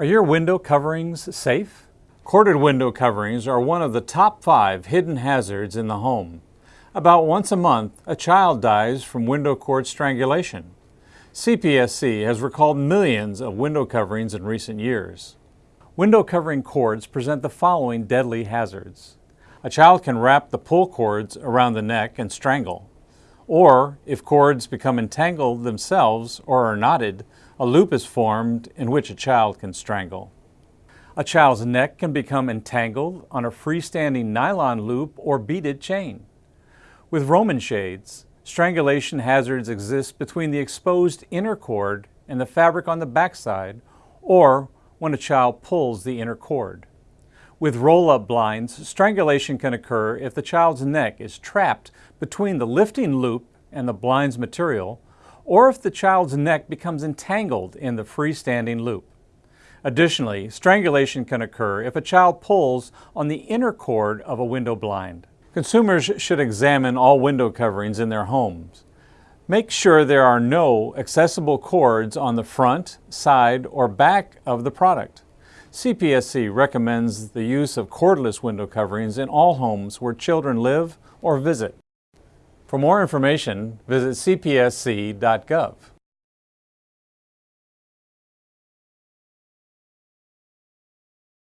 Are your window coverings safe? Corded window coverings are one of the top five hidden hazards in the home. About once a month, a child dies from window cord strangulation. CPSC has recalled millions of window coverings in recent years. Window covering cords present the following deadly hazards. A child can wrap the pull cords around the neck and strangle. Or, if cords become entangled themselves or are knotted, a loop is formed in which a child can strangle. A child's neck can become entangled on a freestanding nylon loop or beaded chain. With Roman shades, strangulation hazards exist between the exposed inner cord and the fabric on the backside, or when a child pulls the inner cord. With roll-up blinds, strangulation can occur if the child's neck is trapped between the lifting loop and the blind's material, or if the child's neck becomes entangled in the freestanding loop. Additionally, strangulation can occur if a child pulls on the inner cord of a window blind. Consumers should examine all window coverings in their homes. Make sure there are no accessible cords on the front, side, or back of the product. CPSC recommends the use of cordless window coverings in all homes where children live or visit. For more information, visit cpsc.gov.